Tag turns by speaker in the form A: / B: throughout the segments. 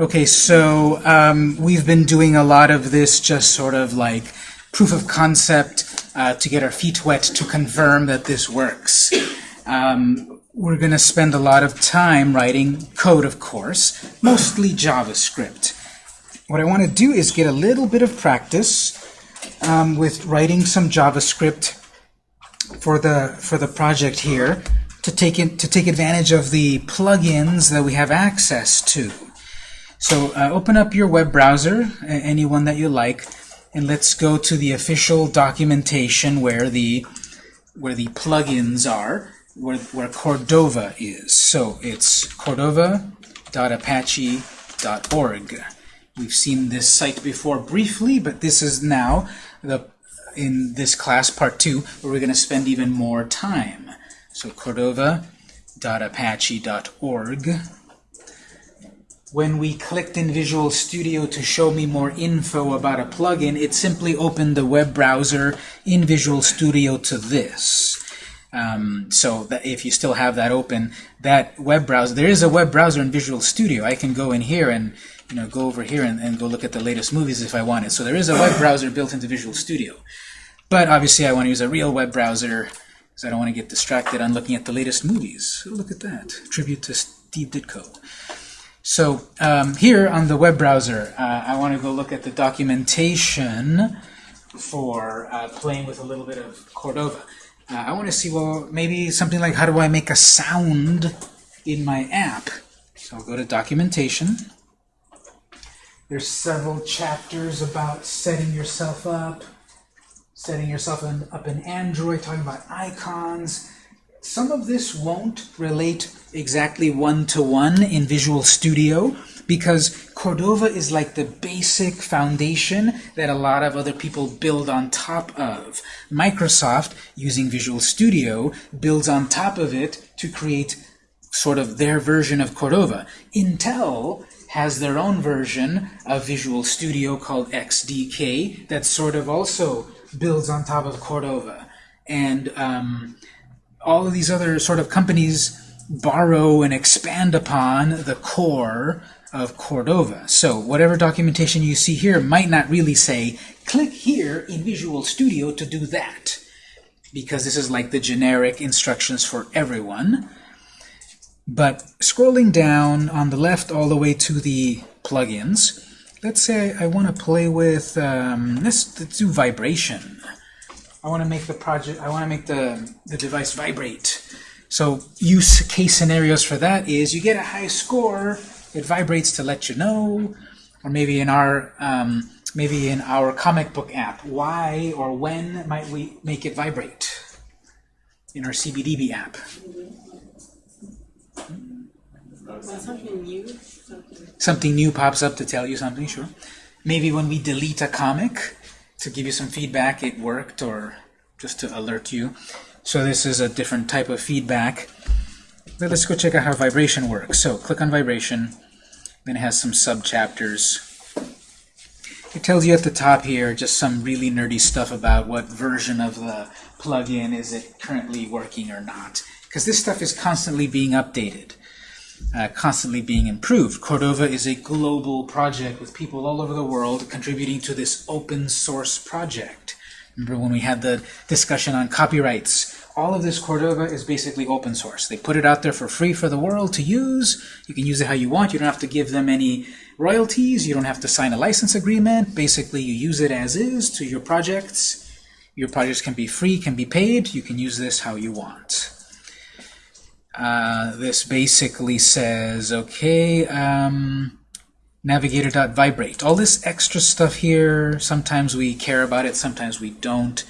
A: Okay, so um, we've been doing a lot of this just sort of like proof of concept uh, to get our feet wet to confirm that this works. Um, we're going to spend a lot of time writing code, of course, mostly JavaScript. What I want to do is get a little bit of practice um, with writing some JavaScript for the for the project here to take in, to take advantage of the plugins that we have access to. So uh, open up your web browser, any one that you like, and let's go to the official documentation where the where the plugins are, where, where Cordova is. So it's cordova.apache.org. We've seen this site before briefly, but this is now the in this class, part two, where we're going to spend even more time. So cordova.apache.org when we clicked in Visual Studio to show me more info about a plugin, it simply opened the web browser in Visual Studio to this. Um, so that if you still have that open, that web browser, there is a web browser in Visual Studio. I can go in here and you know go over here and, and go look at the latest movies if I wanted. So there is a web browser built into Visual Studio. But obviously I want to use a real web browser because I don't want to get distracted on looking at the latest movies. Look at that. Tribute to Steve Ditko. So um, here on the web browser, uh, I want to go look at the documentation for uh, playing with a little bit of Cordova. Uh, I want to see, well, maybe something like how do I make a sound in my app? So I'll go to documentation. There's several chapters about setting yourself up, setting yourself up in Android, talking about icons, some of this won't relate exactly one-to-one -one in Visual Studio because Cordova is like the basic foundation that a lot of other people build on top of. Microsoft, using Visual Studio, builds on top of it to create sort of their version of Cordova. Intel has their own version of Visual Studio called XDK that sort of also builds on top of Cordova. And um, all of these other sort of companies borrow and expand upon the core of Cordova. So whatever documentation you see here might not really say, click here in Visual Studio to do that, because this is like the generic instructions for everyone. But scrolling down on the left all the way to the plugins, let's say I want to play with, um, let's, let's do vibration. I want to make the project, I want to make the, the device vibrate. So use case scenarios for that is you get a high score, it vibrates to let you know, or maybe in our um, maybe in our comic book app, why or when might we make it vibrate in our CBDB app?
B: Something new?
A: Something new pops up to tell you something, sure. Maybe when we delete a comic, to give you some feedback it worked or just to alert you. So this is a different type of feedback. Let's go check out how vibration works. So click on vibration, then it has some sub-chapters. It tells you at the top here just some really nerdy stuff about what version of the plugin is it currently working or not. Because this stuff is constantly being updated uh, constantly being improved. Cordova is a global project with people all over the world contributing to this open source project. Remember when we had the discussion on copyrights? All of this Cordova is basically open source. They put it out there for free for the world to use. You can use it how you want. You don't have to give them any royalties. You don't have to sign a license agreement. Basically, you use it as is to your projects. Your projects can be free, can be paid. You can use this how you want. Uh, this basically says, okay, um, navigator.vibrate. All this extra stuff here, sometimes we care about it, sometimes we don't.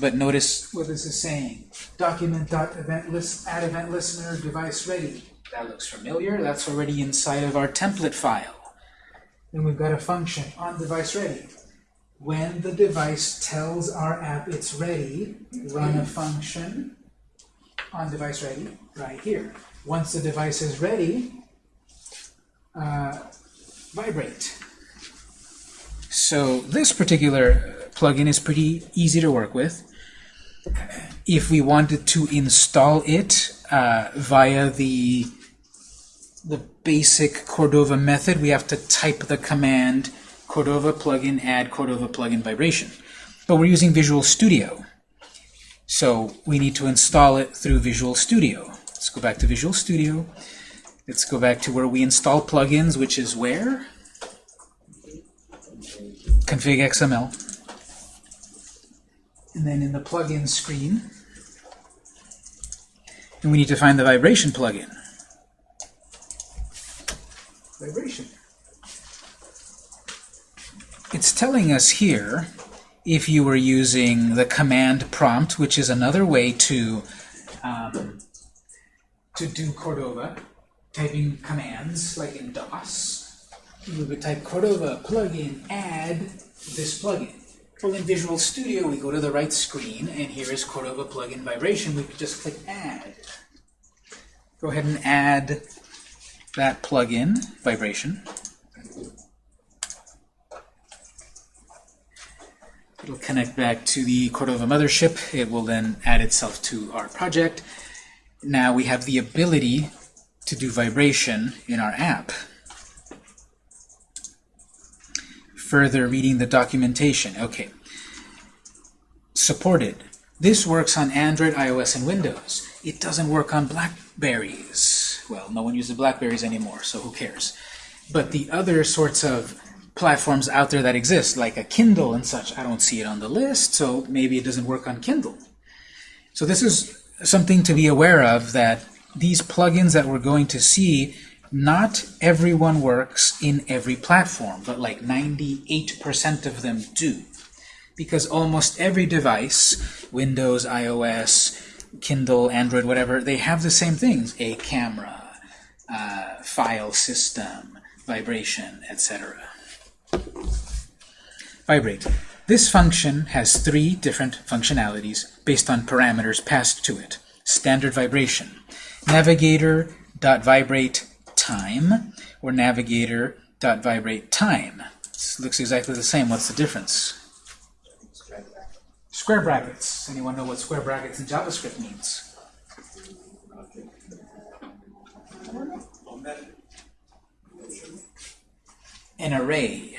A: But notice what this is saying. Document.event list, add event listener device ready. That looks familiar. That's already inside of our template file. Then we've got a function on device ready. When the device tells our app it's ready, run a function on device ready right here. Once the device is ready, uh, vibrate. So this particular plugin is pretty easy to work with. If we wanted to install it uh, via the, the basic Cordova method, we have to type the command Cordova plugin add Cordova plugin vibration. But we're using Visual Studio. So we need to install it through Visual Studio. Let's go back to Visual Studio. Let's go back to where we install plugins, which is where? Config XML. And then in the plugin screen, and we need to find the vibration plugin. Vibration. It's telling us here if you were using the command prompt, which is another way to um, to do Cordova, typing commands like in DOS. we would type Cordova plugin add this plugin. Well, in Visual Studio, we go to the right screen, and here is Cordova plugin vibration. We could just click add. Go ahead and add that plugin vibration. It'll connect back to the Cordova mothership. It will then add itself to our project. Now we have the ability to do vibration in our app. Further reading the documentation. Okay. Supported. This works on Android, iOS, and Windows. It doesn't work on Blackberries. Well, no one uses Blackberries anymore, so who cares? But the other sorts of platforms out there that exist, like a Kindle and such, I don't see it on the list, so maybe it doesn't work on Kindle. So this is something to be aware of, that these plugins that we're going to see, not everyone works in every platform, but like 98% of them do. Because almost every device, Windows, iOS, Kindle, Android, whatever, they have the same things. A camera, uh, file system, vibration, etc. Vibrate. This function has three different functionalities based on parameters passed to it. Standard vibration, navigator.vibrate time, or navigator.vibrate time. This looks exactly the same. What's the difference? Square brackets. Anyone know what square brackets in JavaScript means? An array.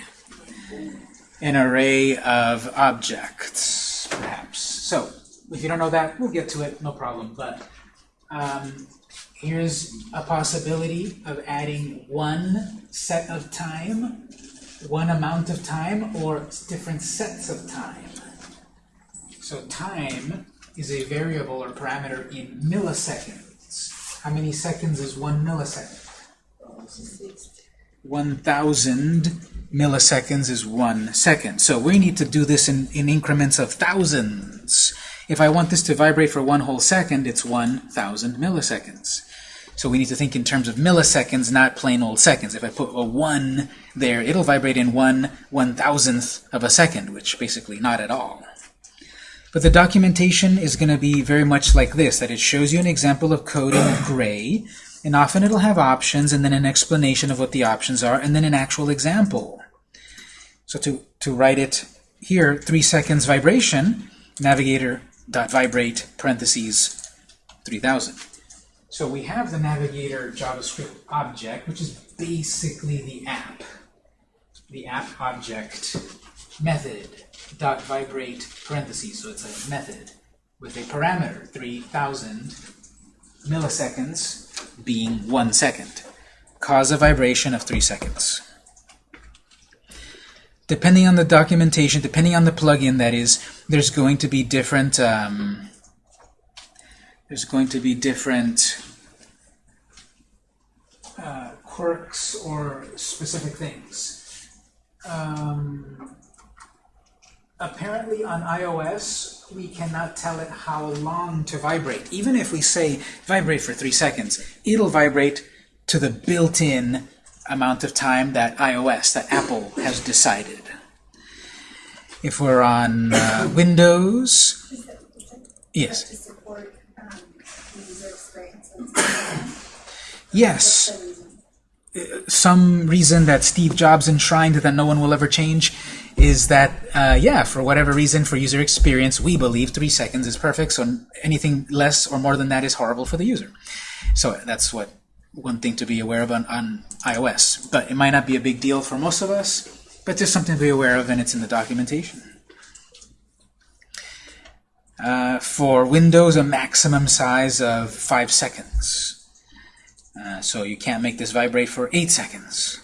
A: An array of objects, perhaps. So, if you don't know that, we'll get to it, no problem. But um, here's a possibility of adding one set of time, one amount of time, or different sets of time. So time is a variable or parameter in milliseconds. How many seconds is one millisecond? 1,000 milliseconds is one second. So we need to do this in, in increments of thousands. If I want this to vibrate for one whole second, it's 1,000 milliseconds. So we need to think in terms of milliseconds, not plain old seconds. If I put a 1 there, it'll vibrate in 1 one-thousandth of a second, which basically not at all. But the documentation is going to be very much like this, that it shows you an example of code in gray, and often it'll have options, and then an explanation of what the options are, and then an actual example. So to, to write it here, 3 seconds vibration, navigator.vibrate, parentheses, 3000. So we have the navigator JavaScript object, which is basically the app. The app object method dot vibrate parentheses, so it's a method with a parameter, 3000 milliseconds being one second. Cause a vibration of three seconds. Depending on the documentation, depending on the plugin that is, there's going to be different um, there's going to be different uh, quirks or specific things. Um, apparently on iOS, we cannot tell it how long to vibrate. Even if we say vibrate for three seconds, it'll vibrate to the built-in amount of time that iOS, that Apple has decided. If we're on uh, Windows, yes. Yes. Some reason that Steve Jobs enshrined that no one will ever change is that, uh, yeah, for whatever reason, for user experience, we believe three seconds is perfect, so anything less or more than that is horrible for the user. So that's what one thing to be aware of on, on iOS. But it might not be a big deal for most of us, but just something to be aware of, and it's in the documentation. Uh, for Windows, a maximum size of 5 seconds. Uh, so you can't make this vibrate for 8 seconds.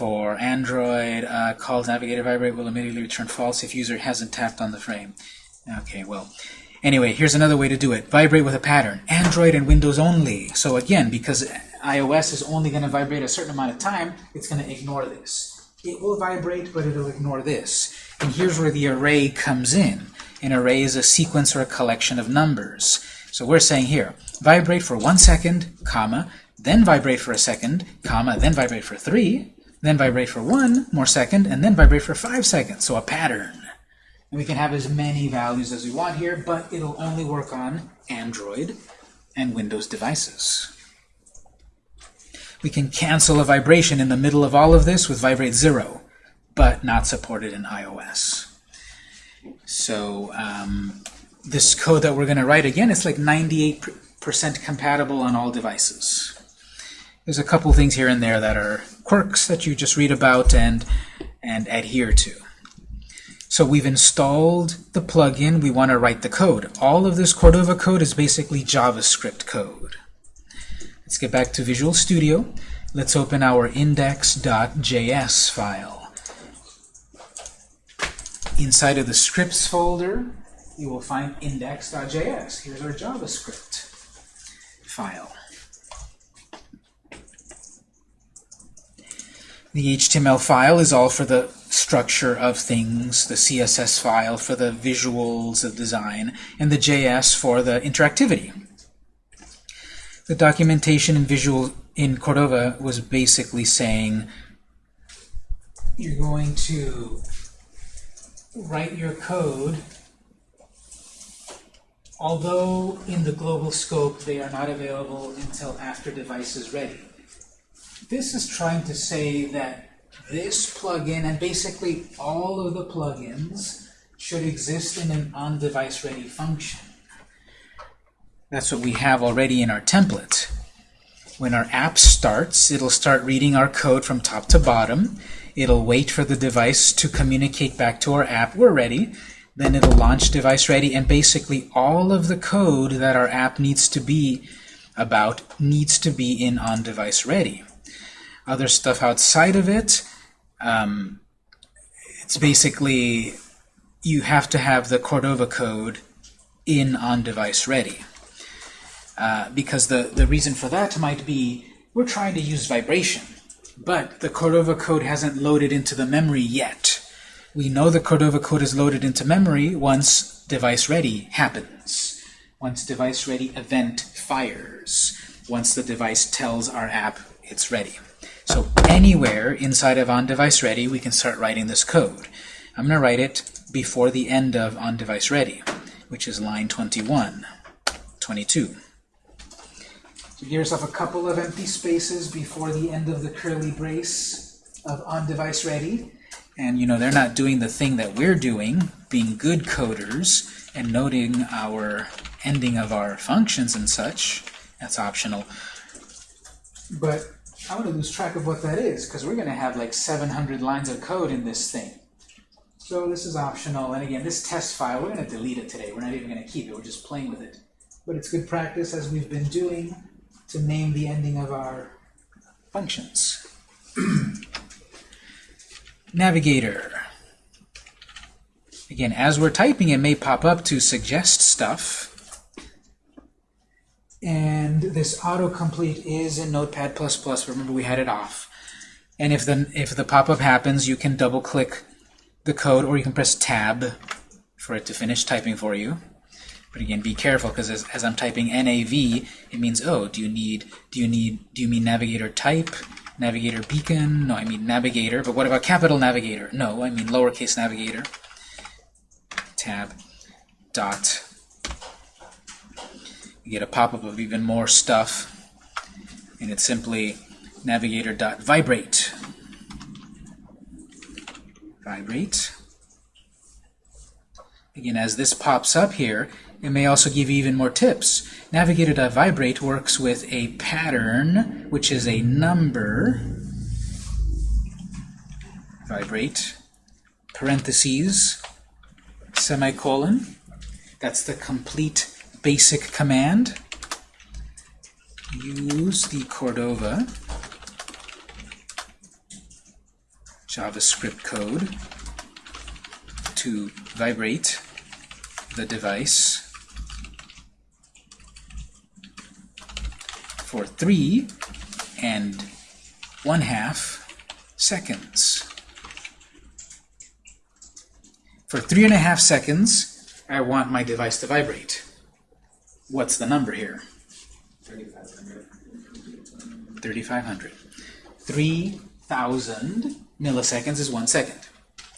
A: For Android, uh, call navigator vibrate will immediately return false if user hasn't tapped on the frame. Okay, well, anyway, here's another way to do it. Vibrate with a pattern. Android and Windows only. So again, because iOS is only going to vibrate a certain amount of time, it's going to ignore this. It will vibrate, but it'll ignore this. And here's where the array comes in. An array is a sequence or a collection of numbers. So we're saying here, vibrate for one second, comma, then vibrate for a second, comma, then vibrate for three, then vibrate for one more second, and then vibrate for five seconds. So a pattern. And we can have as many values as we want here, but it'll only work on Android and Windows devices. We can cancel a vibration in the middle of all of this with vibrate 0, but not supported in iOS. So um, this code that we're going to write, again, it's like 98% compatible on all devices. There's a couple things here and there that are quirks that you just read about and, and adhere to. So we've installed the plugin. We want to write the code. All of this Cordova code is basically JavaScript code. Let's get back to Visual Studio. Let's open our index.js file. Inside of the scripts folder, you will find index.js. Here's our JavaScript file. The HTML file is all for the structure of things, the CSS file for the visuals of design, and the JS for the interactivity. The documentation in Visual in Cordova was basically saying you're going to write your code although in the global scope they are not available until after device is ready. This is trying to say that this plugin and basically all of the plugins should exist in an on-device ready function. That's what we have already in our template. When our app starts, it'll start reading our code from top to bottom. It'll wait for the device to communicate back to our app, we're ready. Then it'll launch device ready, and basically all of the code that our app needs to be about needs to be in on device ready. Other stuff outside of it, um, it's basically you have to have the Cordova code in on device ready. Uh, because the, the reason for that might be we're trying to use vibration, but the Cordova code hasn't loaded into the memory yet. We know the Cordova code is loaded into memory once device ready happens, once device ready event fires, once the device tells our app it's ready. So anywhere inside of on-device ready, we can start writing this code. I'm going to write it before the end of on-device ready, which is line 21, 22. So give yourself a couple of empty spaces before the end of the curly brace of on-device ready. And you know, they're not doing the thing that we're doing, being good coders and noting our ending of our functions and such. That's optional. But I'm going to lose track of what that is, because we're going to have like 700 lines of code in this thing. So this is optional. And again, this test file, we're going to delete it today. We're not even going to keep it. We're just playing with it. But it's good practice, as we've been doing, to name the ending of our functions. Navigator. Again, as we're typing, it may pop up to suggest stuff. This autocomplete is in Notepad++. Remember, we had it off. And if the, if the pop-up happens, you can double-click the code, or you can press Tab for it to finish typing for you. But again, be careful because as, as I'm typing NAV, it means oh, do you need do you need do you mean navigator type, navigator beacon? No, I mean navigator. But what about capital navigator? No, I mean lowercase navigator. Tab dot. You get a pop-up of even more stuff, and it's simply navigator dot vibrate. Vibrate. Again, as this pops up here, It may also give you even more tips. Navigator.vibrate works with a pattern, which is a number, vibrate, parentheses, semicolon. That's the complete basic command. Use the Cordova JavaScript code to vibrate the device for three and one half seconds. For three and a half seconds, I want my device to vibrate. What's the number here? 3,500. 3,500. 3,000 milliseconds is one second.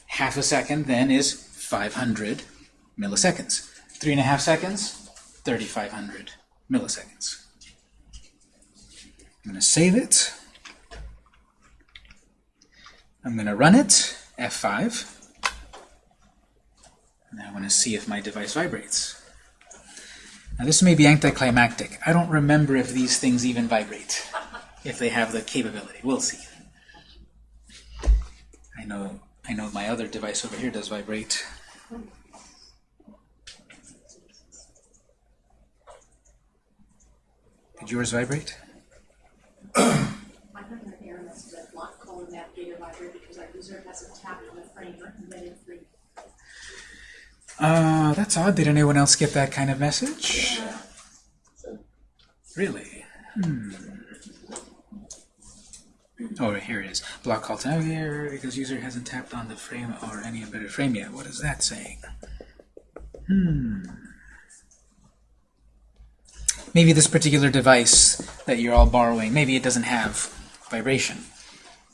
A: Half a second then is 500 milliseconds. Three and a half seconds, 3,500 milliseconds. I'm going to save it. I'm going to run it, F5. And I want to see if my device vibrates. Now this may be anticlimactic. I don't remember if these things even vibrate, if they have the capability. We'll see. I know, I know my other device over here does vibrate. Did yours vibrate?
C: I got an error message that block calling navigator vibrate because our user hasn't tapped on the framer and then in free.
A: Uh, that's odd. Did anyone else get that kind of message? Really? Hmm. Oh, here it is. Block call to navigator because user hasn't tapped on the frame or any embedded frame yet. What is that saying? Hmm. Maybe this particular device that you're all borrowing, maybe it doesn't have vibration.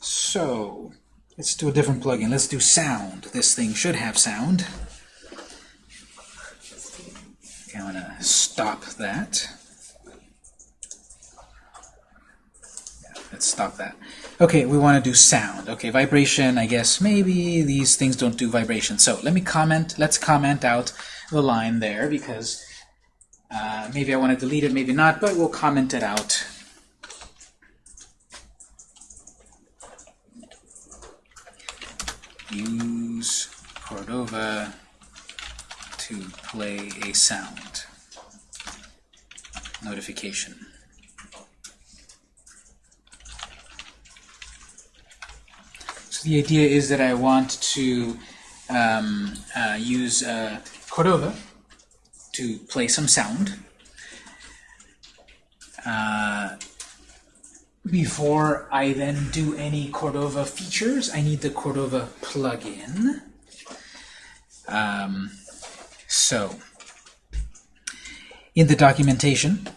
A: So, let's do a different plugin. Let's do sound. This thing should have sound. Okay, I'm going to stop that. Yeah, let's stop that. Okay, we want to do sound. Okay, vibration, I guess maybe these things don't do vibration. So let me comment, let's comment out the line there because uh, maybe I want to delete it, maybe not, but we'll comment it out. Use Cordova to play a sound notification. So the idea is that I want to um, uh, use uh, Cordova to play some sound. Uh, before I then do any Cordova features, I need the Cordova plugin. Um, so, in the documentation,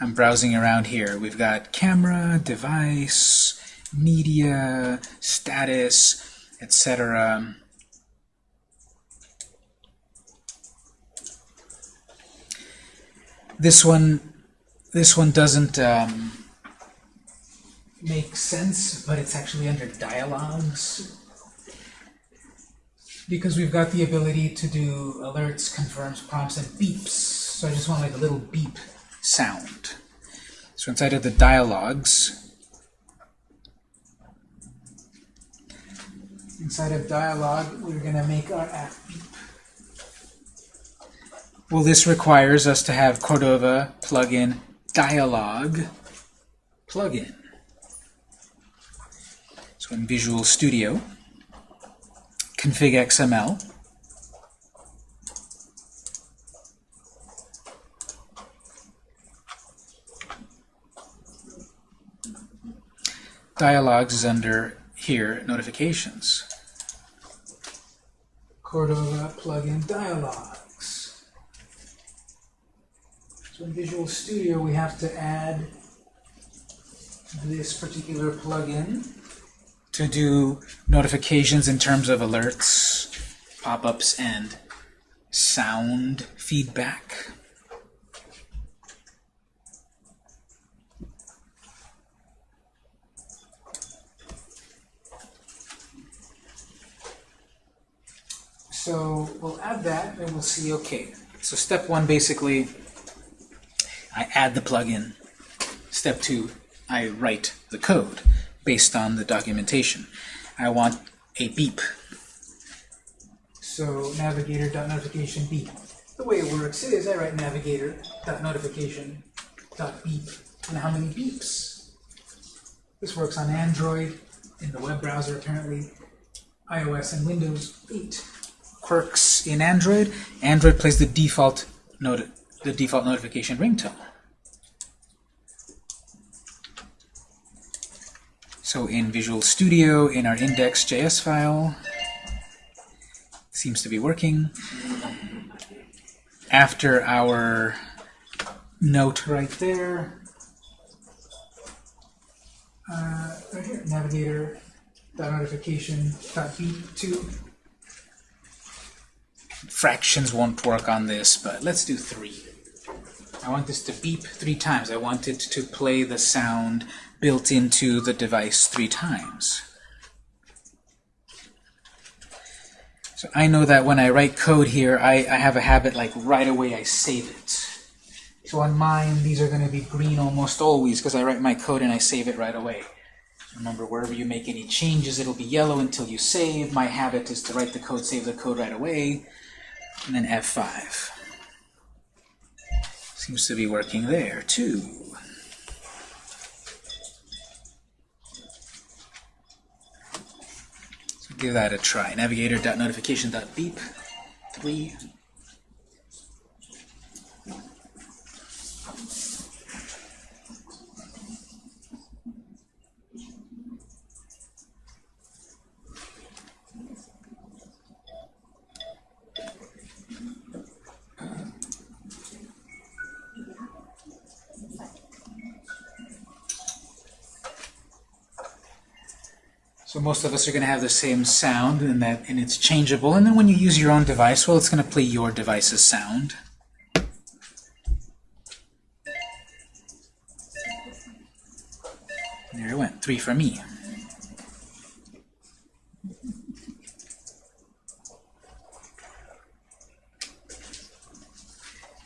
A: I'm browsing around here. We've got camera, device, media, status, etc. This one, this one doesn't um, make sense, but it's actually under dialogues because we've got the ability to do alerts, confirms, prompts, and beeps. So I just want like a little beep sound. So inside of the dialogues, inside of dialogue, we're going to make our app beep. Well, this requires us to have Cordova plugin dialog plugin. So in Visual Studio, config XML. Dialogues is under here, notifications. Cordova plugin dialogues. So in Visual Studio we have to add this particular plugin to do notifications in terms of alerts, pop-ups, and sound feedback. So we'll add that and we'll see, okay, So step one, basically, I add the plugin. Step two, I write the code based on the documentation. I want a beep. So navigator.notification beep. The way it works is I write navigator.notification.beep. And how many beeps? This works on Android, in the web browser apparently, iOS and Windows 8. Quirks in Android. Android plays the default noti the default notification ringtone. So in Visual Studio, in our index.js file, seems to be working. After our note right there, uh, right here, navigator dot notification dot beep two. Fractions won't work on this, but let's do three. I want this to beep three times. I want it to play the sound built into the device three times. So I know that when I write code here, I, I have a habit like right away I save it. So on mine, these are going to be green almost always because I write my code and I save it right away. Remember, wherever you make any changes, it'll be yellow until you save. My habit is to write the code, save the code right away, and then F5. Seems to be working there, too. Give that a try. Navigator.notification.beep. 3. Most of us are going to have the same sound, and that and it's changeable. And then when you use your own device, well, it's going to play your device's sound. There it went, three for me.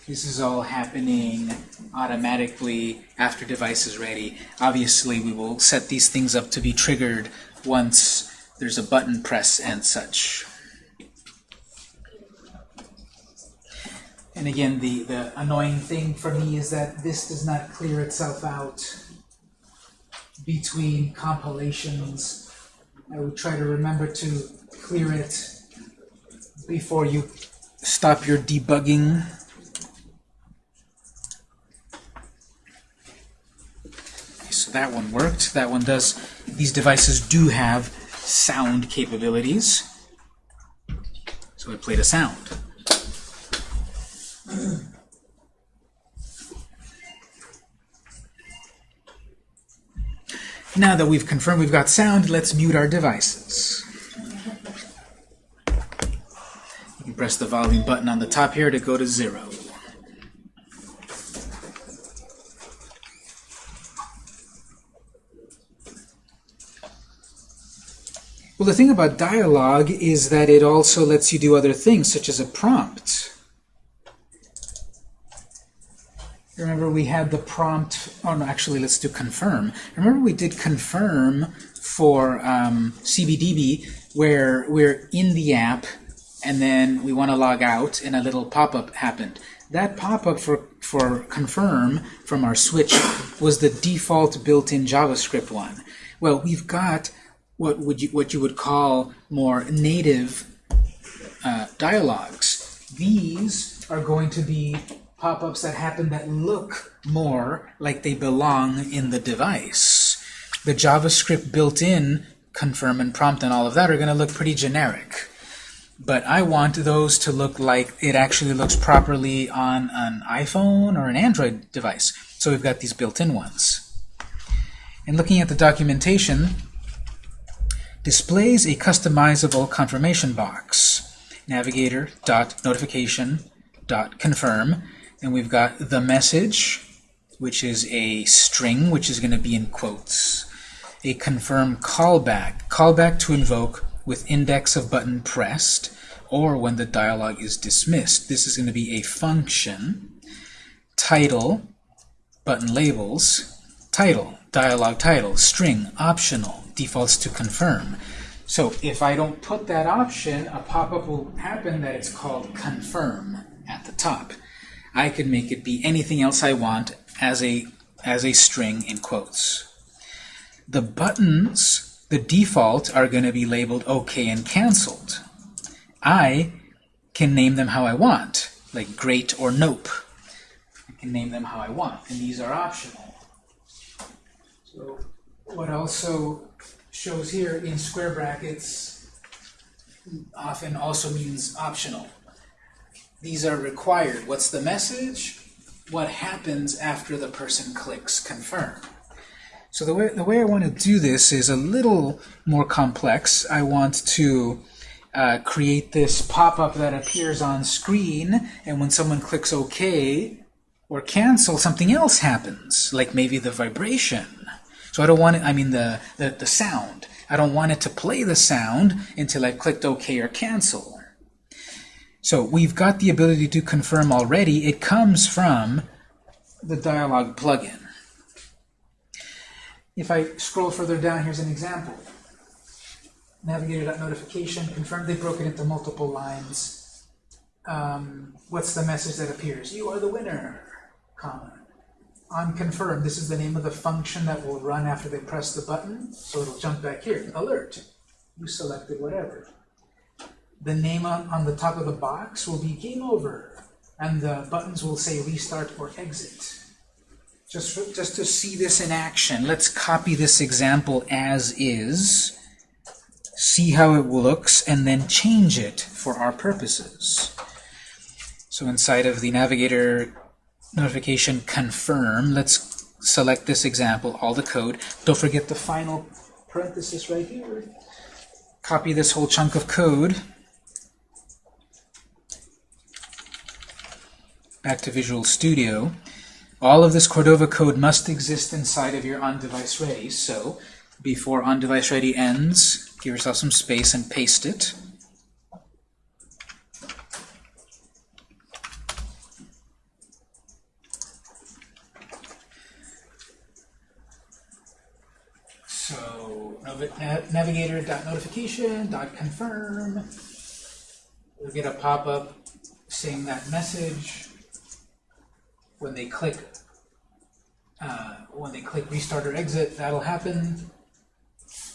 A: This is all happening automatically after device is ready. Obviously, we will set these things up to be triggered once there's a button press and such. And again, the, the annoying thing for me is that this does not clear itself out between compilations. I would try to remember to clear it before you stop your debugging. That one worked. That one does. These devices do have sound capabilities. So I played a sound. Now that we've confirmed we've got sound, let's mute our devices. You can press the volume button on the top here to go to zero. Well, the thing about dialogue is that it also lets you do other things, such as a prompt. Remember we had the prompt, oh no, actually let's do confirm. Remember we did confirm for um, CBDB where we're in the app and then we want to log out and a little pop-up happened. That pop-up for, for confirm from our switch was the default built-in JavaScript one. Well, we've got what would you what you would call more native uh, dialogues. These are going to be pop-ups that happen that look more like they belong in the device. The JavaScript built-in confirm and prompt and all of that are going to look pretty generic. But I want those to look like it actually looks properly on an iPhone or an Android device. So we've got these built-in ones. And looking at the documentation, displays a customizable confirmation box. Navigator.notification.confirm. And we've got the message, which is a string, which is going to be in quotes. A confirm callback, callback to invoke with index of button pressed. or when the dialog is dismissed. This is going to be a function, title, button labels, title, dialog title, string, optional, defaults to confirm. So if I don't put that option, a pop-up will happen that it's called confirm at the top. I could make it be anything else I want as a as a string in quotes. The buttons, the default, are going to be labeled OK and canceled. I can name them how I want, like great or nope. I can name them how I want, and these are optional. So what also shows here in square brackets often also means optional. These are required. What's the message? What happens after the person clicks confirm? So the way, the way I want to do this is a little more complex. I want to uh, create this pop-up that appears on screen, and when someone clicks OK or cancel, something else happens, like maybe the vibration. So I don't want it, I mean the, the, the sound. I don't want it to play the sound until I've clicked OK or cancel. So we've got the ability to confirm already. It comes from the dialog plugin. If I scroll further down, here's an example. Navigator.notification, confirm they broke it into multiple lines. Um, what's the message that appears? You are the winner, comma. On confirm, this is the name of the function that will run after they press the button, so it'll jump back here. Alert, you selected whatever. The name on, the top of the box will be game over, and the buttons will say restart or exit. Just, for, just to see this in action, let's copy this example as is, see how it looks, and then change it for our purposes. So inside of the Navigator notification confirm, let's select this example, all the code. Don't forget the final parenthesis right here. Copy this whole chunk of code. Back to Visual Studio. All of this Cordova code must exist inside of your on-device ready, so before on-device ready ends, give yourself some space and paste it. So navigator.notification.confirm. We'll get a pop-up saying that message when they click uh, when they click restart or exit, that'll happen.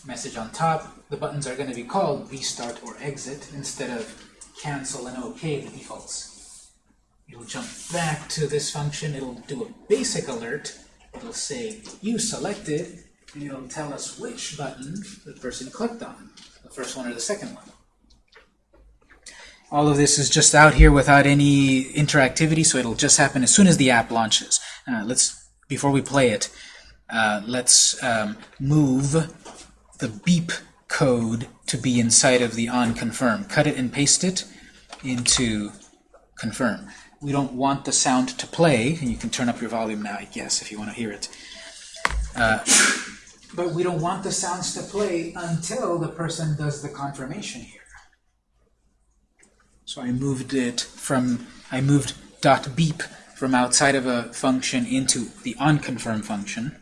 A: Message on top. The buttons are going to be called restart or exit instead of cancel and OK, the defaults. It'll jump back to this function. It'll do a basic alert. It'll say you selected, and it'll tell us which button the person clicked on, the first one or the second one. All of this is just out here without any interactivity, so it'll just happen as soon as the app launches. Uh, let's, before we play it, uh, let's um, move the beep code to be inside of the on confirm. Cut it and paste it into confirm. We don't want the sound to play, and you can turn up your volume now, I guess, if you want to hear it. Uh, but we don't want the sounds to play until the person does the confirmation here. So I moved it from, I moved dot beep from outside of a function into the onConfirm function.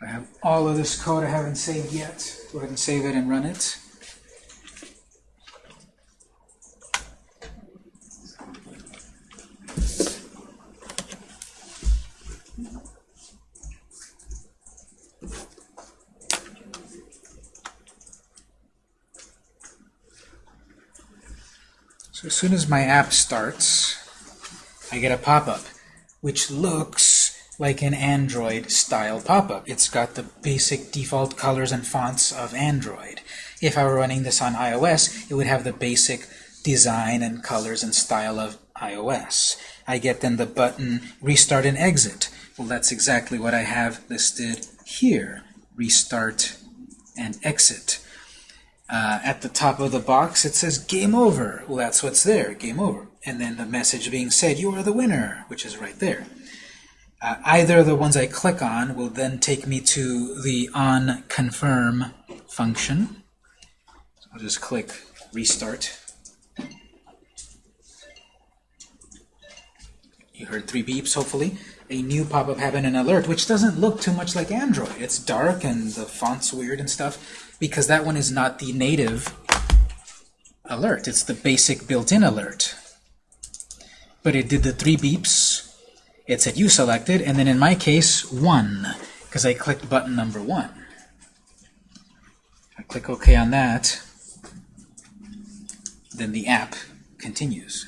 A: I have all of this code I haven't saved yet. Go ahead and save it and run it. So as soon as my app starts, I get a pop-up, which looks like an Android style pop-up. It's got the basic default colors and fonts of Android. If I were running this on iOS, it would have the basic design and colors and style of iOS. I get then the button restart and exit. Well, that's exactly what I have listed here. Restart and exit. Uh, at the top of the box, it says game over. Well, that's what's there, game over. And then the message being said, you are the winner, which is right there. Uh, either of the ones I click on will then take me to the on confirm function. I'll just click restart. You heard three beeps, hopefully. A new pop-up happened an alert, which doesn't look too much like Android. It's dark and the font's weird and stuff, because that one is not the native alert. It's the basic built-in alert. But it did the three beeps. It said you selected, and then in my case, one, because I clicked button number one. I click OK on that, then the app continues.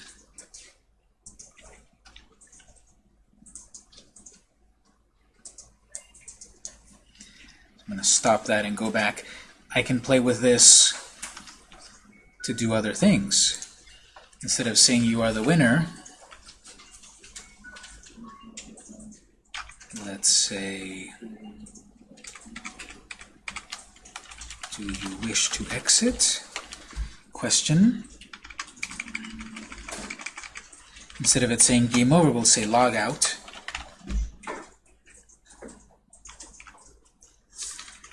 A: I'm going to stop that and go back. I can play with this to do other things. Instead of saying you are the winner, let's say, do you wish to exit? Question. Instead of it saying game over, we'll say log out.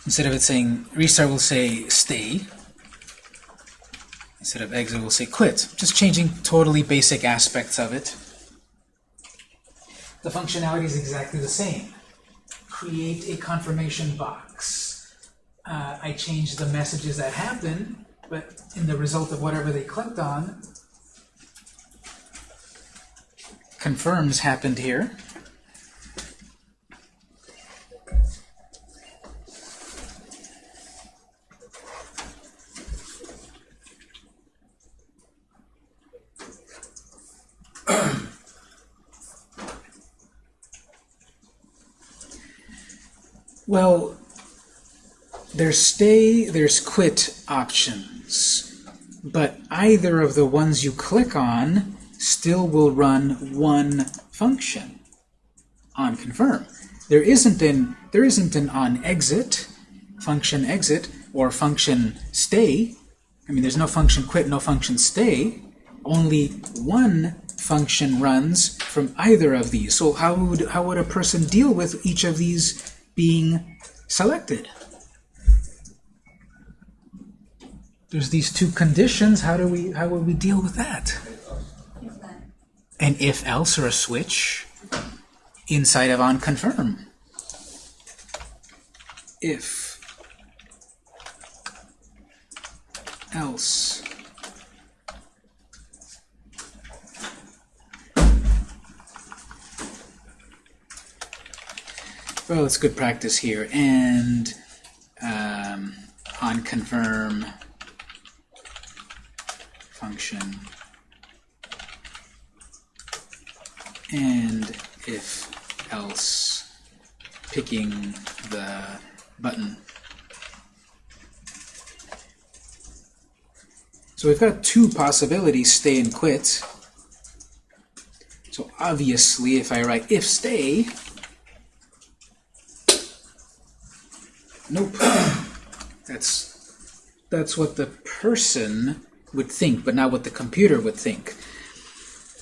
A: Instead of it saying restart, we'll say stay. Instead of exit, we'll say quit. Just changing totally basic aspects of it. The functionality is exactly the same. Create a confirmation box. Uh, I change the messages that happen, but in the result of whatever they clicked on, confirms happened here. Well, there's stay, there's quit options, but either of the ones you click on still will run one function on confirm. There isn't an there isn't an on exit function exit or function stay. I mean, there's no function quit, no function stay. Only one function runs from either of these. So how would how would a person deal with each of these being selected? There's these two conditions. How do we how would we deal with that? An if else or a switch inside of on confirm. If else well it's good practice here and um, on confirm function and if else picking the button. So we've got two possibilities, stay and quit. So obviously if I write if stay, nope. That's that's what the person would think, but not what the computer would think.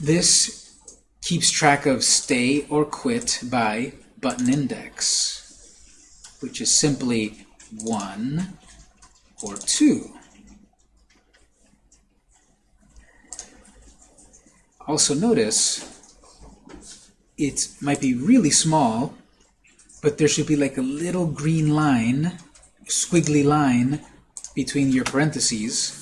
A: This keeps track of stay or quit by button index, which is simply 1 or 2. Also notice it might be really small, but there should be like a little green line, squiggly line, between your parentheses.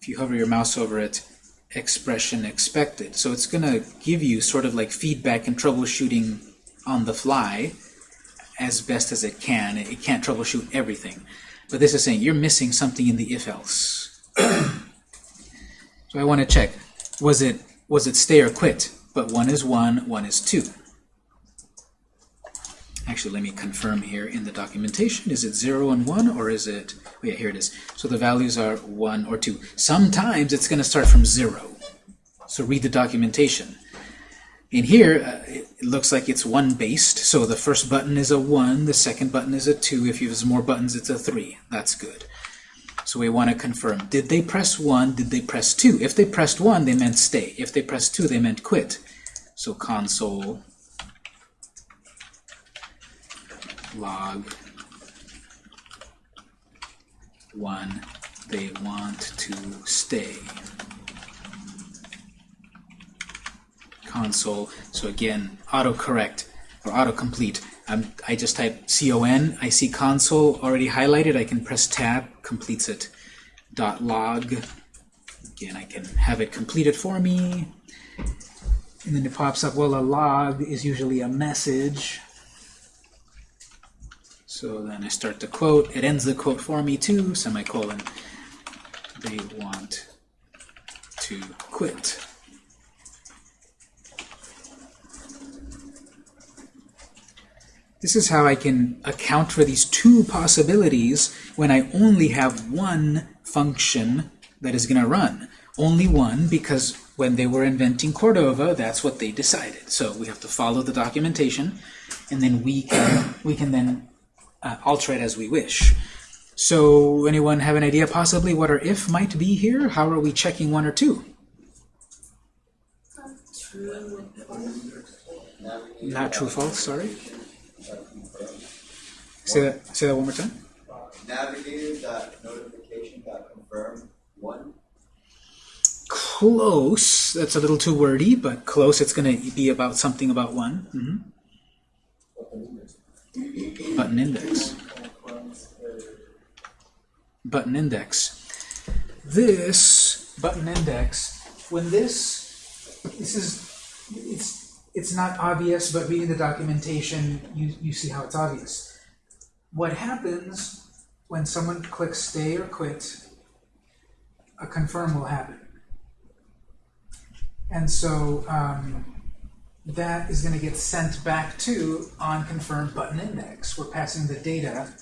A: If you hover your mouse over it, expression expected. So it's going to give you sort of like feedback and troubleshooting on the fly as best as it can. It can't troubleshoot everything. But this is saying you're missing something in the if-else. so I want to check. Was it was it stay or quit? But one is 1, one is 2. Actually, let me confirm here in the documentation. Is it 0 and 1, or is it... Oh yeah, here it is. So the values are 1 or 2. Sometimes it's going to start from 0. So read the documentation. In here, uh, it looks like it's 1-based. So the first button is a 1, the second button is a 2. If you have more buttons, it's a 3. That's good. So we want to confirm. Did they press 1? Did they press 2? If they pressed 1, they meant stay. If they pressed 2, they meant quit. So console log 1, they want to stay. Console, so again, autocorrect or autocomplete. Um, I just type con, I see console already highlighted, I can press tab, completes it. Dot log, again, I can have it completed for me. And then it pops up, well, a log is usually a message. So then I start the quote. It ends the quote for me too, semicolon. They want to quit. This is how I can account for these two possibilities when I only have one function that is going to run. Only one because when they were inventing Cordova, that's what they decided. So we have to follow the documentation, and then we can, we can then uh, alter it as we wish. So anyone have an idea possibly what our if might be here? How are we checking one or two?
B: True.
A: Not true, false, sorry. Say that, say that one more time.
D: Navigator.notification.confirm one.
A: Close. That's a little too wordy, but close. It's going to be about something about one. Mhm. Button index. Button index. This button index, when this, this is, it's, it's not obvious, but reading the documentation, you, you see how it's obvious. What happens when someone clicks stay or quit, a confirm will happen. And so um, that is going to get sent back to on confirmed button index. We're passing the data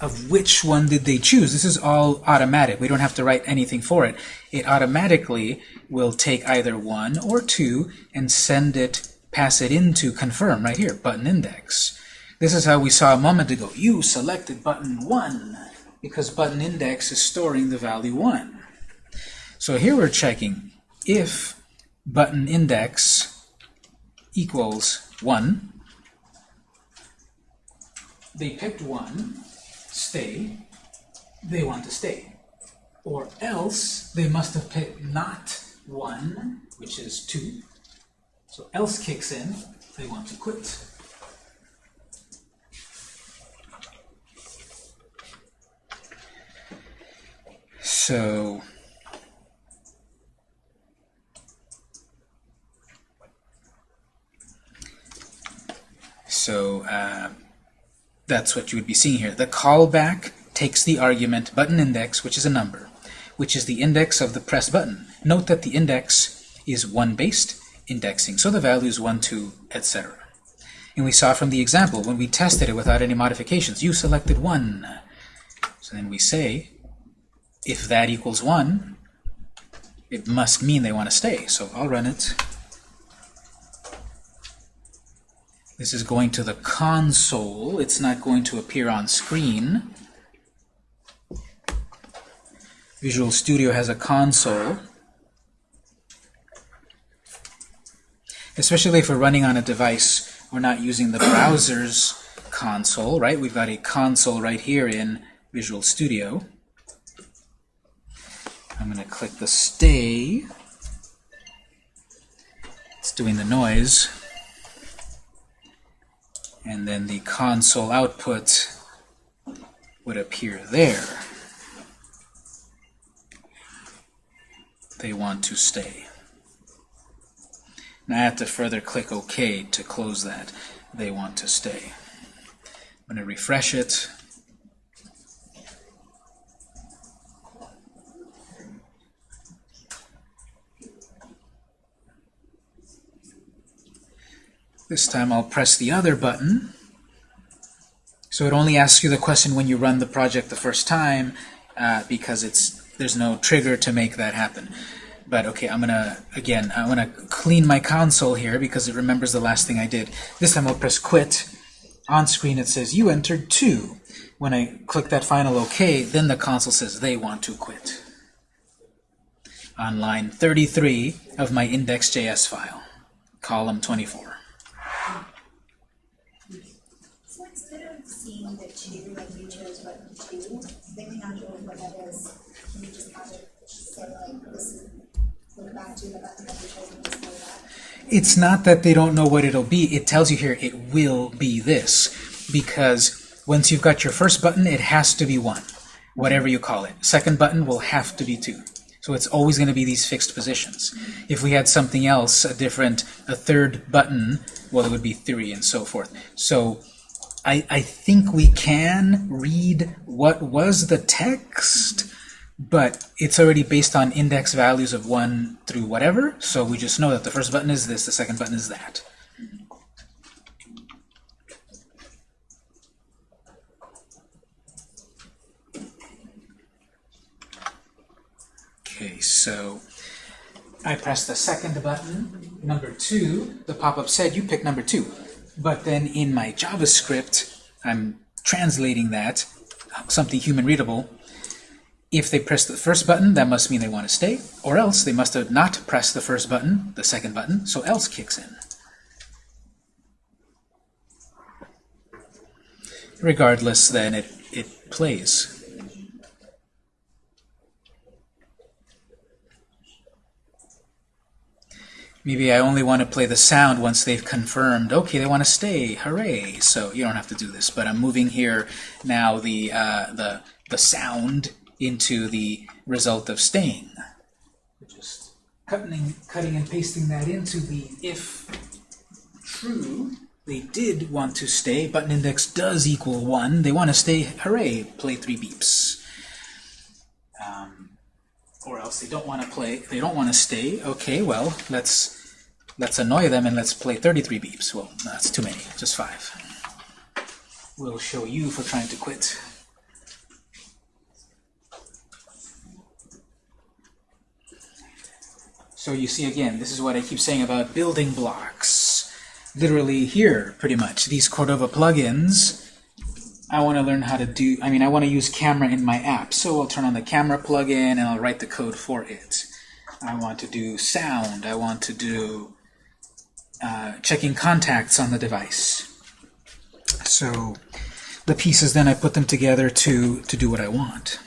A: of which one did they choose. This is all automatic. We don't have to write anything for it. It automatically will take either one or two and send it, pass it into confirm right here, button index. This is how we saw a moment ago. You selected button 1 because button index is storing the value 1. So here we're checking if button index equals 1, they picked 1, stay, they want to stay. Or else they must have picked not 1, which is 2. So else kicks in, they want to quit. So So uh, that's what you would be seeing here. The callback takes the argument button index, which is a number, which is the index of the pressed button. Note that the index is 1-based indexing, so the value is 1, 2, etc. And we saw from the example, when we tested it without any modifications, you selected 1. So then we say, if that equals 1, it must mean they want to stay. So I'll run it. This is going to the console. It's not going to appear on screen. Visual Studio has a console. Especially if we're running on a device, we're not using the browser's console, right? We've got a console right here in Visual Studio. I'm going to click the stay. It's doing the noise and then the console output would appear there. They want to stay. Now I have to further click OK to close that. They want to stay. I'm going to refresh it. This time I'll press the other button. So it only asks you the question when you run the project the first time uh, because it's there's no trigger to make that happen. But okay, I'm gonna again I'm gonna clean my console here because it remembers the last thing I did. This time I'll press quit. On screen it says you entered two. When I click that final OK, then the console says they want to quit. On line 33 of my index.js file, column 24.
C: So instead of
E: you chose button two, they may not know what that is. You just have say like, this is, look back to the button that you chose and display that?
A: It's not that they don't know what it'll be. It tells you here it will be this. Because once you've got your first button, it has to be 1, whatever you call it. Second button will have to be 2. So it's always going to be these fixed positions. If we had something else, a different, a third button, well, it would be 3 and so forth. So I, I think we can read what was the text, but it's already based on index values of 1 through whatever, so we just know that the first button is this, the second button is that. Okay, so I press the second button, number 2, the pop-up said you pick number 2. But then in my JavaScript, I'm translating that, something human readable, if they press the first button, that must mean they want to stay, or else they must have not pressed the first button, the second button, so else kicks in. Regardless, then it, it plays. Maybe I only want to play the sound once they've confirmed, okay, they want to stay, hooray. So you don't have to do this, but I'm moving here now the, uh, the, the sound into the result of staying. Just cutting, cutting and pasting that into the if true, they did want to stay, button index does equal 1, they want to stay, hooray, play 3 beeps. Um, or else they don't want to play, they don't want to stay, okay, well, let's let's annoy them and let's play 33 beeps. Well, that's too many, just 5. We'll show you for trying to quit. So you see again, this is what I keep saying about building blocks. Literally here, pretty much, these Cordova plugins, I want to learn how to do, I mean, I want to use camera in my app. So I'll turn on the camera plugin and I'll write the code for it. I want to do sound. I want to do uh, checking contacts on the device. So the pieces, then I put them together to, to do what I want.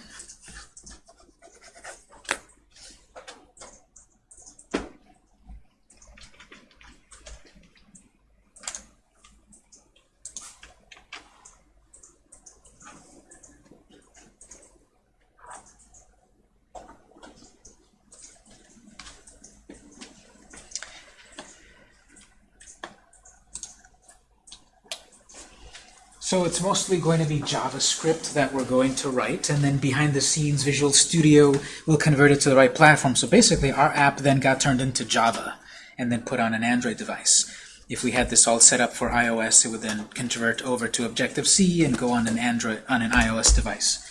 A: So it's mostly going to be JavaScript that we're going to write, and then behind the scenes, Visual Studio will convert it to the right platform. So basically, our app then got turned into Java and then put on an Android device. If we had this all set up for iOS, it would then convert over to Objective-C and go on an Android on an iOS device.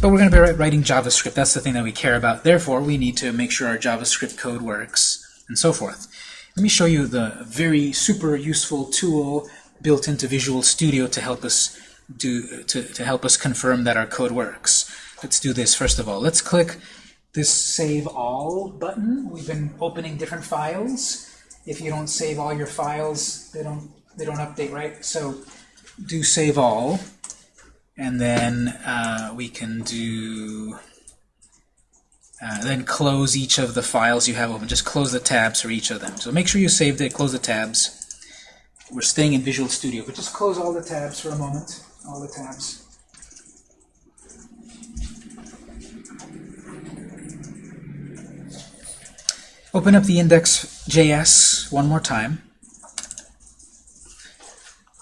A: But we're going to be writing JavaScript. That's the thing that we care about. Therefore, we need to make sure our JavaScript code works, and so forth. Let me show you the very super useful tool built into Visual Studio to help us do to, to help us confirm that our code works. Let's do this first of all. Let's click this Save All button. We've been opening different files. If you don't save all your files, they don't they don't update, right? So do Save All, and then uh, we can do uh, then close each of the files you have open. Just close the tabs for each of them. So make sure you saved it. Close the tabs we're staying in Visual Studio, but just close all the tabs for a moment, all the tabs. Open up the index.js one more time.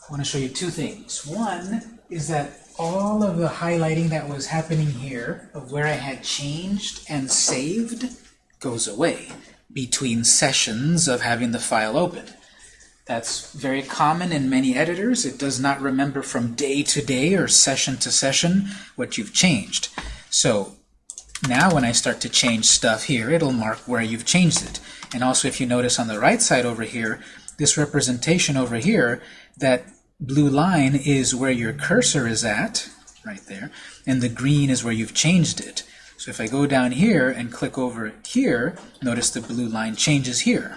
A: I want to show you two things. One is that all of the highlighting that was happening here of where I had changed and saved goes away between sessions of having the file open. That's very common in many editors. It does not remember from day to day or session to session what you've changed. So now when I start to change stuff here, it'll mark where you've changed it. And also if you notice on the right side over here, this representation over here, that blue line is where your cursor is at, right there, and the green is where you've changed it. So if I go down here and click over here, notice the blue line changes here.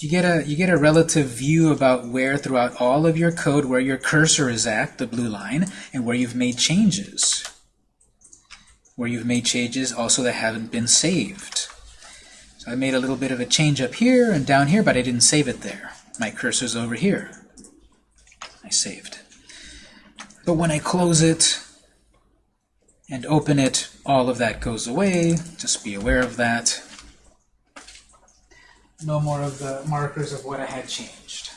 A: You get a you get a relative view about where throughout all of your code where your cursor is at, the blue line, and where you've made changes. Where you've made changes also that haven't been saved. So I made a little bit of a change up here and down here, but I didn't save it there. My cursor's over here. I saved. But when I close it and open it, all of that goes away. Just be aware of that. No more of the markers of what I had changed.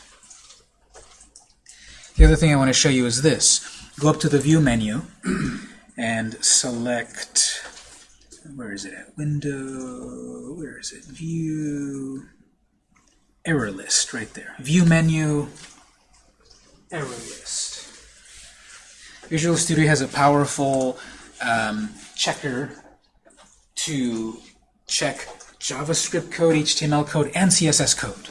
A: The other thing I want to show you is this. Go up to the View menu and select, where is it at? Window, where is it? View, error list, right there. View menu, error list. Visual Studio has a powerful um, checker to check JavaScript code, HTML code, and CSS code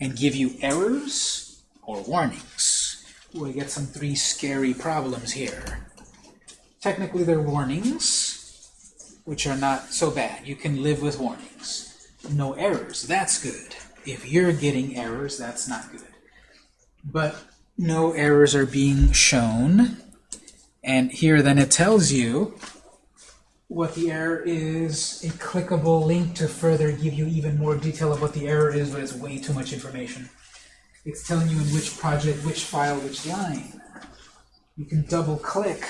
A: and give you errors or warnings. I get some three scary problems here. Technically, they're warnings, which are not so bad. You can live with warnings. No errors, that's good. If you're getting errors, that's not good. But no errors are being shown. And here then it tells you what the error is, a clickable link to further give you even more detail of what the error is, but it's way too much information. It's telling you in which project, which file, which line. You can double click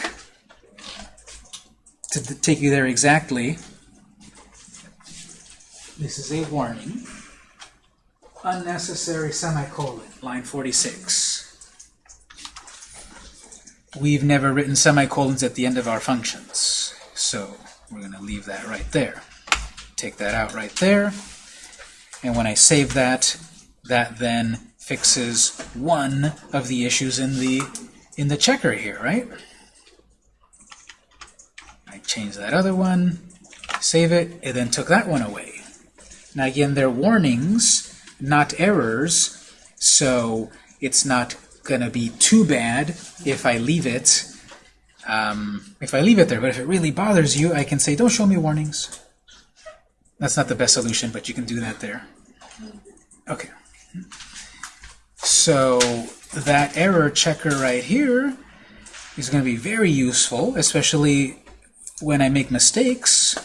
A: to take you there exactly. This is a warning. Unnecessary semicolon, line 46. We've never written semicolons at the end of our functions, so we're going to leave that right there. Take that out right there, and when I save that, that then fixes one of the issues in the in the checker here, right? I change that other one, save it, and then took that one away. Now again, they're warnings, not errors, so it's not going to be too bad if I leave it um, if I leave it there. But if it really bothers you, I can say, don't show me warnings. That's not the best solution, but you can do that there. Okay. So that error checker right here is going to be very useful, especially when I make mistakes.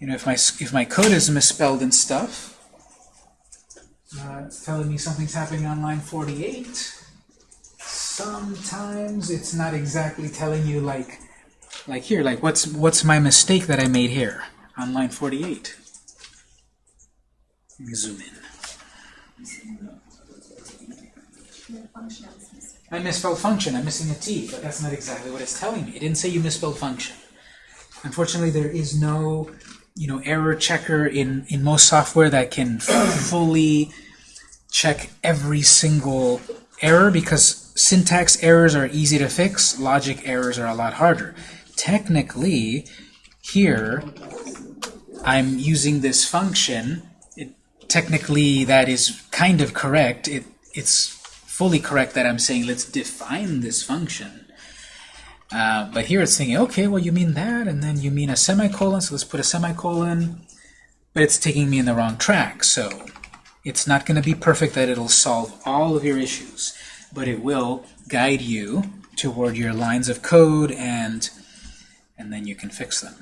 A: You know, if my if my code is misspelled and stuff, uh, it's telling me something's happening on line 48. Sometimes it's not exactly telling you like like here, like what's what's my mistake that I made here on line 48. Let me zoom in. I misspelled function. I'm missing a T, but that's not exactly what it's telling me. It didn't say you misspelled function. Unfortunately, there is no, you know, error checker in in most software that can fully check every single error because syntax errors are easy to fix, logic errors are a lot harder. Technically, here I'm using this function. It, technically, that is kind of correct. It, it's fully correct that I'm saying let's define this function. Uh, but here it's thinking, okay, well you mean that, and then you mean a semicolon, so let's put a semicolon. But it's taking me in the wrong track, so it's not going to be perfect that it'll solve all of your issues, but it will guide you toward your lines of code, and and then you can fix them.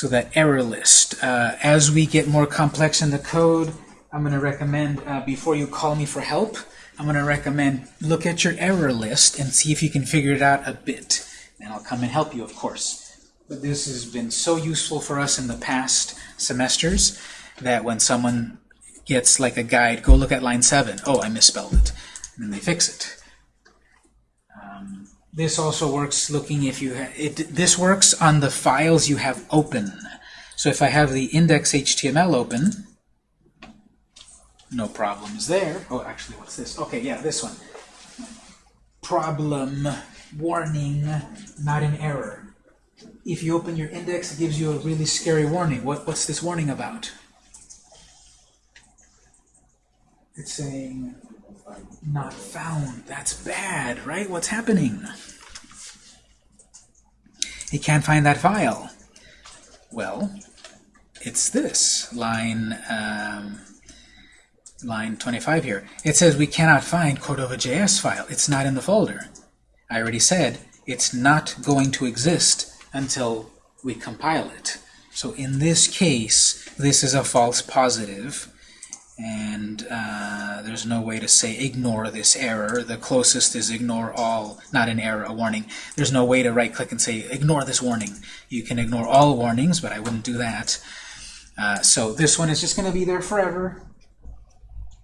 A: So that error list. Uh, as we get more complex in the code, I'm going to recommend, uh, before you call me for help, I'm going to recommend look at your error list and see if you can figure it out a bit. And I'll come and help you, of course. But this has been so useful for us in the past semesters that when someone gets like a guide, go look at line 7. Oh, I misspelled it. And then they fix it. Um, this also works looking if you it. This works on the files you have open. So if I have the index.html open, no problems there. Oh, actually, what's this? Okay, yeah, this one. Problem, warning, not an error. If you open your index, it gives you a really scary warning. What, what's this warning about? It's saying not found. That's bad, right? What's happening? It can't find that file. Well, it's this, line, um, line 25 here. It says we cannot find Cordova.js file. It's not in the folder. I already said it's not going to exist until we compile it. So in this case, this is a false positive, and uh, there's no way to say ignore this error. The closest is ignore all, not an error, a warning. There's no way to right-click and say ignore this warning. You can ignore all warnings, but I wouldn't do that. Uh, so this one is just going to be there forever.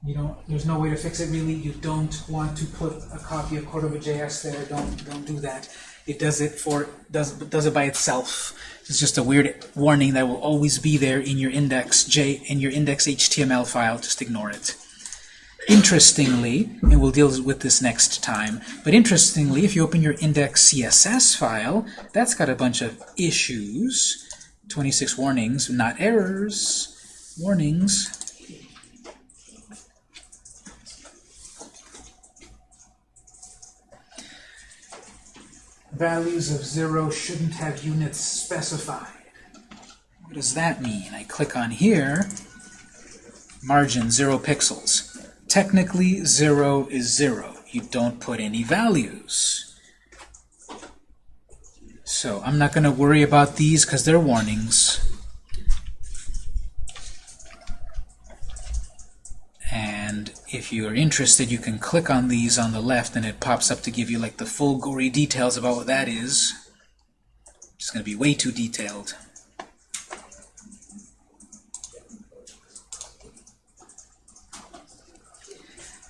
A: You don't. There's no way to fix it really. You don't want to put a copy of Cordova.js there. Don't don't do that. It does it for does does it by itself. It's just a weird warning that will always be there in your index J in your index HTML file. Just ignore it. Interestingly, and we'll deal with this next time, but interestingly, if you open your index CSS file, that's got a bunch of issues. 26 warnings, not errors, warnings. Values of 0 shouldn't have units specified. What does that mean? I click on here, margin 0 pixels. Technically, 0 is 0. You don't put any values. So I'm not going to worry about these because they're warnings. And if you are interested, you can click on these on the left and it pops up to give you like the full gory details about what that is. It's going to be way too detailed.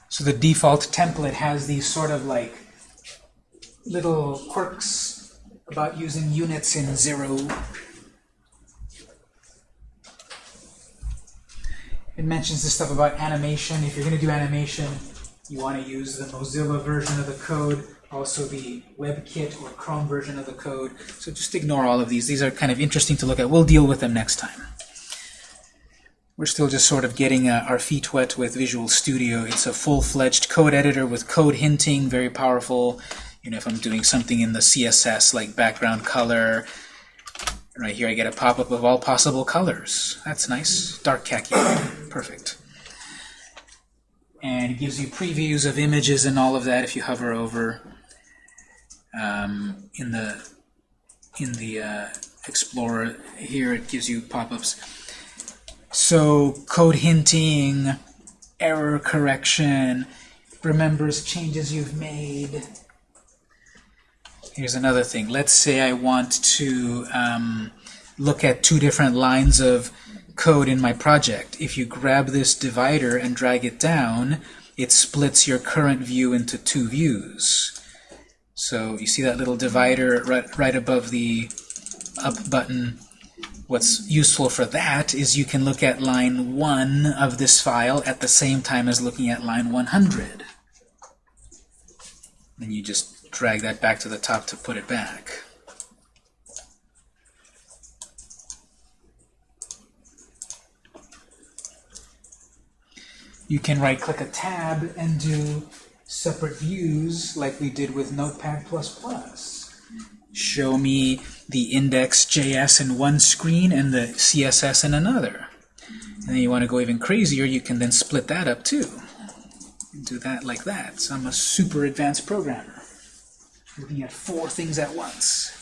A: So the default template has these sort of like little quirks about using units in zero. It mentions this stuff about animation. If you're going to do animation, you want to use the Mozilla version of the code, also the WebKit or Chrome version of the code. So just ignore all of these. These are kind of interesting to look at. We'll deal with them next time. We're still just sort of getting uh, our feet wet with Visual Studio. It's a full-fledged code editor with code hinting, very powerful. You know, if I'm doing something in the CSS like background color, right here I get a pop-up of all possible colors. That's nice. Dark khaki. Perfect. And it gives you previews of images and all of that if you hover over um, in the in the uh, Explorer. Here it gives you pop-ups. So code hinting, error correction, remembers changes you've made. Here's another thing. Let's say I want to um, look at two different lines of code in my project. If you grab this divider and drag it down, it splits your current view into two views. So you see that little divider right, right above the up button What's useful for that is you can look at line 1 of this file at the same time as looking at line 100. Then you just drag that back to the top to put it back. You can right-click a tab and do separate views like we did with Notepad++. Show me the index.js in one screen and the CSS in another. And then you want to go even crazier, you can then split that up too. And do that like that. So I'm a super advanced programmer, looking at four things at once.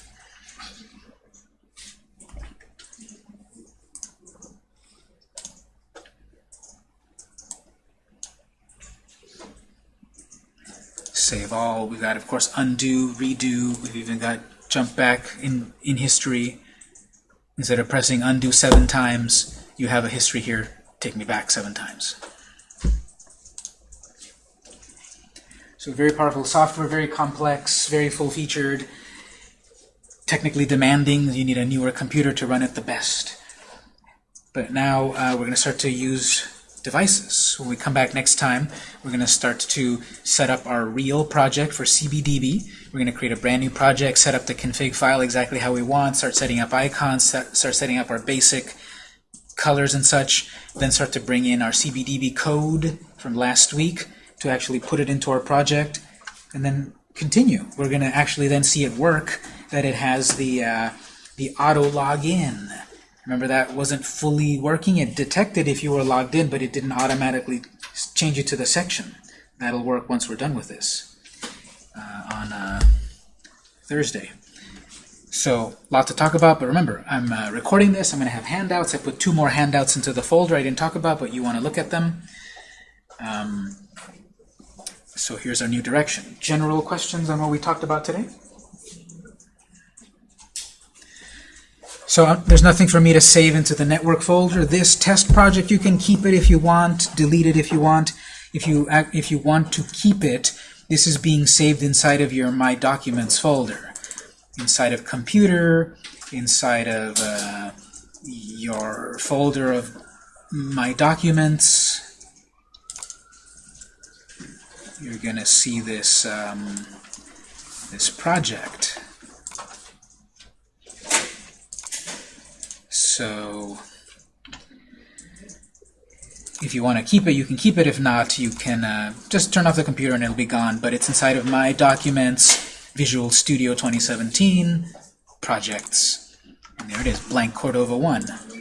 A: Save all. We've got, of course, undo, redo. We've even got jump back in, in history. Instead of pressing undo seven times, you have a history here. Take me back seven times. So very powerful software, very complex, very full-featured, technically demanding. You need a newer computer to run it the best. But now uh, we're going to start to use devices. When we come back next time, we're going to start to set up our real project for CBDB. We're going to create a brand new project, set up the config file exactly how we want, start setting up icons, set, start setting up our basic colors and such, then start to bring in our CBDB code from last week to actually put it into our project, and then continue. We're going to actually then see it work that it has the, uh, the auto login. Remember that wasn't fully working? It detected if you were logged in, but it didn't automatically change it to the section. That'll work once we're done with this uh, on uh, Thursday. So, lot to talk about, but remember, I'm uh, recording this. I'm going to have handouts. I put two more handouts into the folder I didn't talk about, but you want to look at them. Um, so here's our new direction. General questions on what we talked about today? So uh, there's nothing for me to save into the network folder. This test project, you can keep it if you want, delete it if you want. If you if you want to keep it, this is being saved inside of your My Documents folder, inside of Computer, inside of uh, your folder of My Documents. You're gonna see this um, this project. So if you want to keep it, you can keep it. If not, you can uh, just turn off the computer and it'll be gone. But it's inside of My Documents, Visual Studio 2017, Projects. And there it is, blank Cordova 1.